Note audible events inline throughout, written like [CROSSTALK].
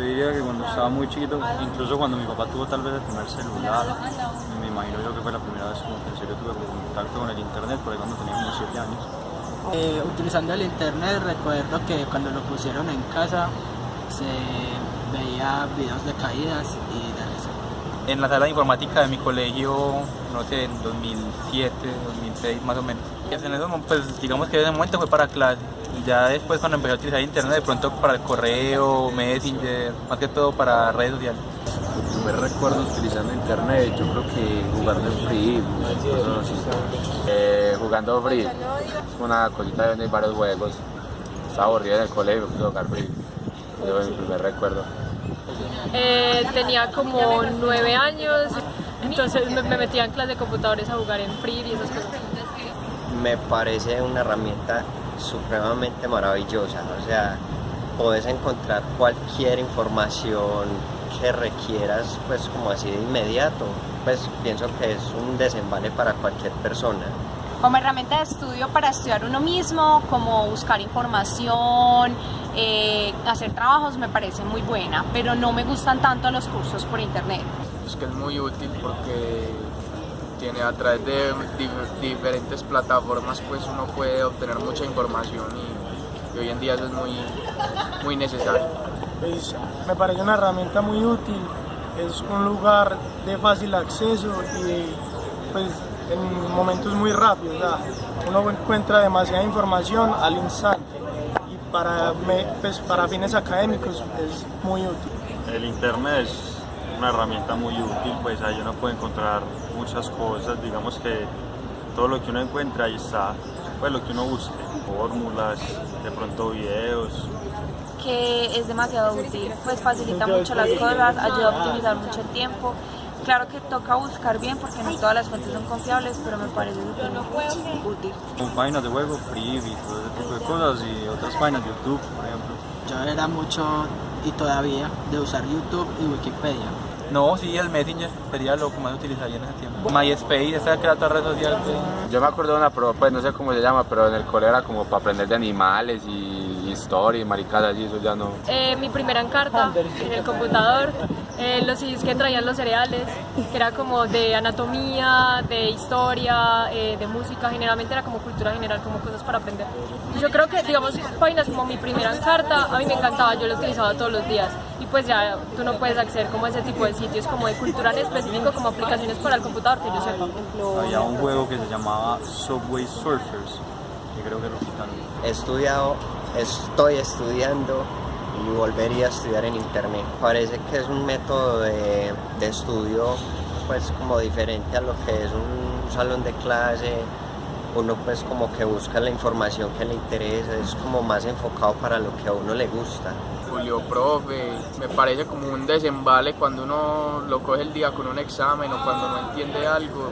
yo diría que cuando estaba muy chiquito, incluso cuando mi papá tuvo tal vez el primer celular, me imagino yo que fue la primera vez que en serio tuve contacto con el internet, por ahí cuando tenía unos 7 años. Eh, utilizando el internet recuerdo que cuando lo pusieron en casa se veía videos de caídas y de. En la sala de informática de mi colegio, no sé, en 2007, 2006 más o menos. Y en eso, pues digamos que en ese momento fue para clase. Ya después cuando empecé a utilizar internet, de pronto para el correo, Messenger, más que todo para redes sociales. Me recuerdo utilizando internet, yo creo que jugando en Free, cosas así. Eh, jugando Free, una cosita donde hay varios juegos. Estaba aburrido en el colegio, puse jugar Free. Fue mi primer recuerdo. Eh, tenía como nueve años, entonces me, me metía en clase de computadores a jugar en Free y esas cosas. Me parece una herramienta supremamente maravillosa, o sea, puedes encontrar cualquier información que requieras pues como así de inmediato, pues pienso que es un desembale para cualquier persona. Como herramienta de estudio para estudiar uno mismo, como buscar información, eh, hacer trabajos me parece muy buena, pero no me gustan tanto los cursos por internet. Es que es muy útil porque tiene a través de dif- diferentes plataformas pues uno puede obtener mucha información y, y hoy en día eso es muy, muy necesario. Pues, me parece una herramienta muy útil, es un lugar de fácil acceso y pues en momentos muy rápidos, o sea, uno encuentra demasiada información al instante para, me- pues, para fines académicos es muy útil. El internet es una herramienta muy útil, pues ahí uno puede encontrar muchas cosas, digamos que todo lo que uno encuentra ahí está, pues lo que uno busque, fórmulas, de pronto videos, que es demasiado útil, pues facilita mucho las cosas, ayuda a optimizar mucho el tiempo. Claro que toca buscar bien porque no todas las fuentes son confiables, pero me parece súper útil. como páginas de juego, free y todo ese tipo de cosas y otras páginas, YouTube, por ejemplo. Yo era mucho y todavía de usar YouTube y Wikipedia. No, sí, el Messenger sería lo que más utilizaría en ese tiempo. MySpace, esa que era otra red social. Yo me acuerdo de una, pero pues no sé cómo se llama, pero en el colegio era como para aprender de animales y historia y maricadas y eso ya no. Eh, mi primera encarta en el computador, eh, los CDs que traían los cereales, que era como de anatomía, de historia, eh, de música, generalmente era como cultura general, como cosas para aprender. Yo creo que, digamos, páginas como mi primera encarta, a mí me encantaba, yo lo utilizaba todos los días. Y pues ya tú no puedes acceder como a ese tipo de sitios, como de cultura en específico, como aplicaciones para el computador, que yo sepa. Había un juego que se llamaba Subway Surfers, que creo que lo quitaron. He estudiado, estoy estudiando y volvería a estudiar en internet. Parece que es un método de, de estudio pues como diferente a lo que es un salón de clase. Uno pues como que busca la información que le interesa, es como más enfocado para lo que a uno le gusta. Julio Profe, me parece como un desembale cuando uno lo coge el día con un examen o cuando no entiende algo.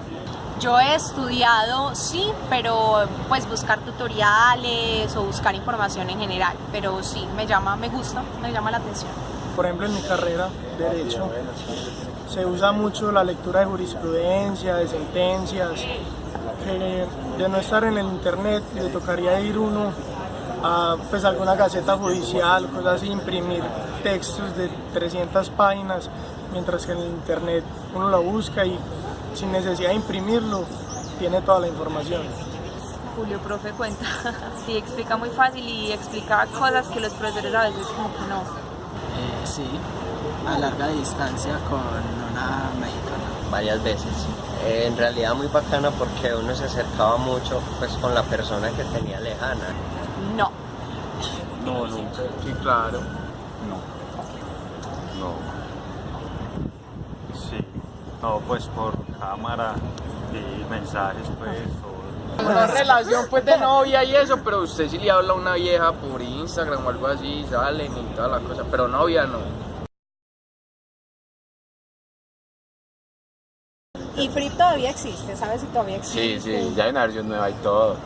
Yo he estudiado, sí, pero pues buscar tutoriales o buscar información en general, pero sí, me llama, me gusta, me llama la atención. Por ejemplo, en mi carrera, Derecho, se usa mucho la lectura de jurisprudencia, de sentencias, de no estar en el internet le tocaría ir uno a pues, alguna gaceta judicial, cosas así, imprimir textos de 300 páginas, mientras que en el internet uno lo busca y sin necesidad de imprimirlo tiene toda la información. Julio Profe cuenta, [LAUGHS] sí, explica muy fácil y explica cosas que los profesores a veces como que no. Eh, sí, a larga distancia con una mexicana. varias veces. Eh, en realidad muy bacana porque uno se acercaba mucho pues con la persona que tenía lejana. No. No, nunca. Sí, claro. No. No. Sí. No, pues por cámara y mensajes, pues. o- Una relación pues de novia y eso, pero usted sí le habla a una vieja por Instagram o algo así, salen y toda la cosa, pero novia no. Y Free todavía existe, ¿sabes si todavía existe? Sí, sí, ya hay una versión nueva y todo.